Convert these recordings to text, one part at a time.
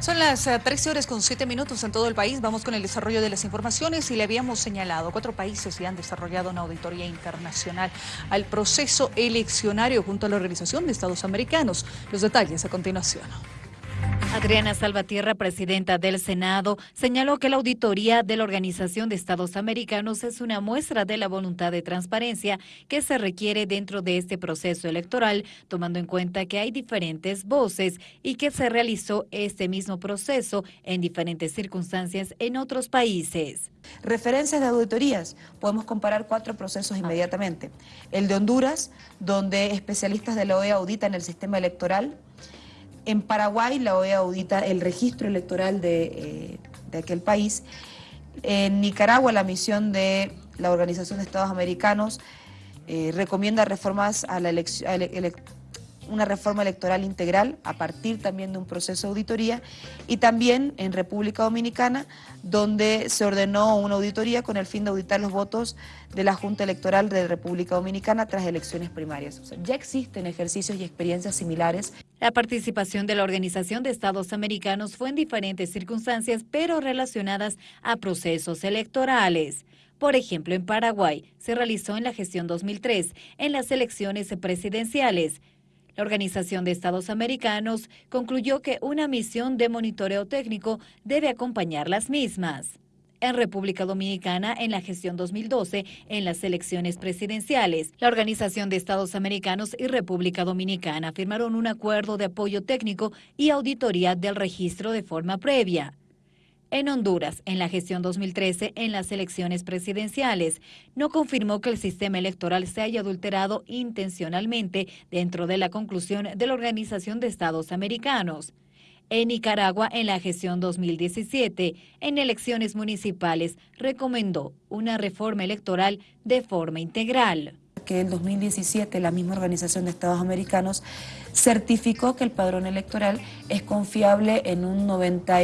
Son las 13 eh, horas con 7 minutos en todo el país. Vamos con el desarrollo de las informaciones y le habíamos señalado, cuatro países ya han desarrollado una auditoría internacional al proceso eleccionario junto a la Organización de Estados Americanos. Los detalles a continuación. Adriana Salvatierra, presidenta del Senado, señaló que la auditoría de la Organización de Estados Americanos es una muestra de la voluntad de transparencia que se requiere dentro de este proceso electoral, tomando en cuenta que hay diferentes voces y que se realizó este mismo proceso en diferentes circunstancias en otros países. Referencias de auditorías. Podemos comparar cuatro procesos inmediatamente. El de Honduras, donde especialistas de la OEA auditan el sistema electoral, en Paraguay la OEA audita el registro electoral de, eh, aquel país. En Nicaragua la misión de la Organización de Estados Americanos eh, recomienda reformas a la elección una reforma electoral integral a partir también de un proceso de auditoría y también en República Dominicana donde se ordenó una auditoría con el fin de auditar los votos de la Junta Electoral de República Dominicana tras elecciones primarias. ya existen ejercicios y experiencias similares. La participación de la Organización de Estados Americanos fue en diferentes circunstancias, pero relacionadas a procesos electorales. Por ejemplo, en Paraguay se realizó en la gestión 2003, en las elecciones presidenciales. La Organización de Estados Americanos concluyó que una misión de monitoreo técnico debe acompañar las mismas. En República Dominicana, en la gestión 2012, en las elecciones presidenciales, la Organización de Estados Americanos y República Dominicana firmaron un acuerdo de apoyo técnico y auditoría del registro de forma previa. En Honduras, en la gestión 2013, en las elecciones presidenciales, no confirmó que el sistema electoral se haya adulterado intencionalmente dentro de la conclusión de la Organización de Estados Americanos. En Nicaragua, en la gestión 2017, en elecciones municipales, recomendó una reforma electoral de forma integral que en 2017 la misma Organización de Estados Americanos certificó que el padrón electoral es confiable en un 90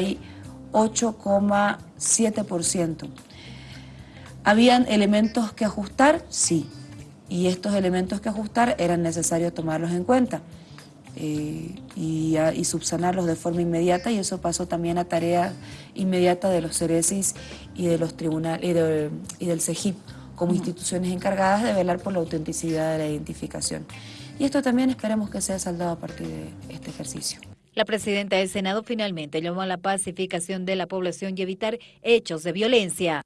8,7%. ¿Habían elementos que ajustar? Sí. Y estos elementos que ajustar eran necesarios tomarlos en cuenta eh, y, subsanarlos de forma inmediata y eso pasó también a tarea inmediata de los CERESIS y de los tribunales y, y del CEGIP como instituciones encargadas de velar por la autenticidad de la identificación. Y esto también esperemos que sea saldado a partir de este ejercicio. La presidenta del Senado finalmente llamó a la pacificación de la población y evitar hechos de violencia.